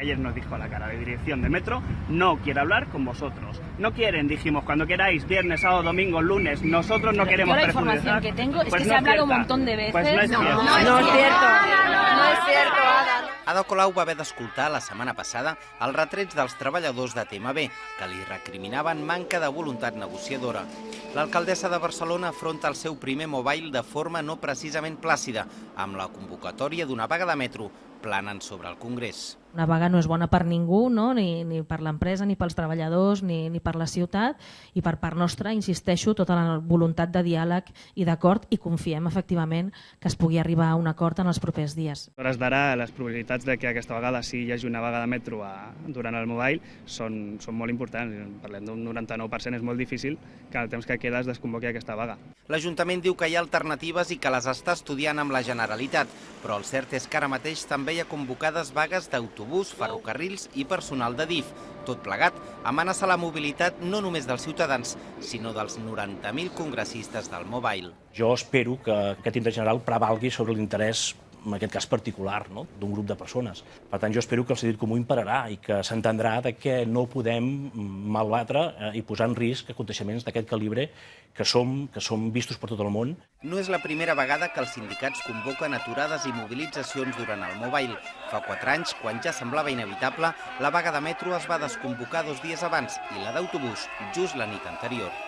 Ayer nos dijo a la cara de dirección de Metro, no quiere hablar con vosotros. No quieren, dijimos, cuando queráis, viernes, sábado, domingo, lunes, nosotros no queremos Yo la información que tengo es Pues que no se ha hablado un montón de veces. Pues no es No, cierto. no es No és cierto. cierto. No és cierto, Ada. Ada Colau va haver d'escoltar la setmana passada els retrets dels treballadors de TMB, que li recriminaven manca de voluntat negociadora. L'alcaldessa de Barcelona afronta el seu primer mobile de forma no precisament plàcida, amb la convocatòria d'una vaga de metro planant sobre el Congrés. Una vaga no és bona per ningú, no? ni, ni per l'empresa, ni pels treballadors, ni, ni per la ciutat, i per part nostra, insisteixo, tota la voluntat de diàleg i d'acord, i confiem efectivament que es pugui arribar a un acord en els propers dies. A hores d'ara, les probabilitats de que aquesta vegada sí hi hagi una vaga de metro a, durant el mobile són, són molt importants. Parlem d'un 99%, és molt difícil que en el temps que queda es desconvoqui aquesta vaga. L'Ajuntament diu que hi ha alternatives i que les està estudiant amb la Generalitat, però el cert és que ara mateix també hi ha convocades vagues d'autobús, ferrocarrils i personal de DIF. Tot plegat amenaça la mobilitat no només dels ciutadans, sinó dels 90.000 congressistes del Mobile. Jo espero que aquest interès general prevalgui sobre l'interès en aquest cas particular, no? d'un grup de persones. Per tant, jo espero que el sentit comú imperarà i que s'entendrà de que no podem malbatre eh, i posar en risc aconteixements d'aquest calibre que som, que som vistos per tot el món No és la primera vegada que els sindicats convoquen aturades i mobilitzacions durant el Mobile. Fa quatre anys, quan ja semblava inevitable, la vaga de metro es va desconvocar dos dies abans i la d'autobús just la nit anterior.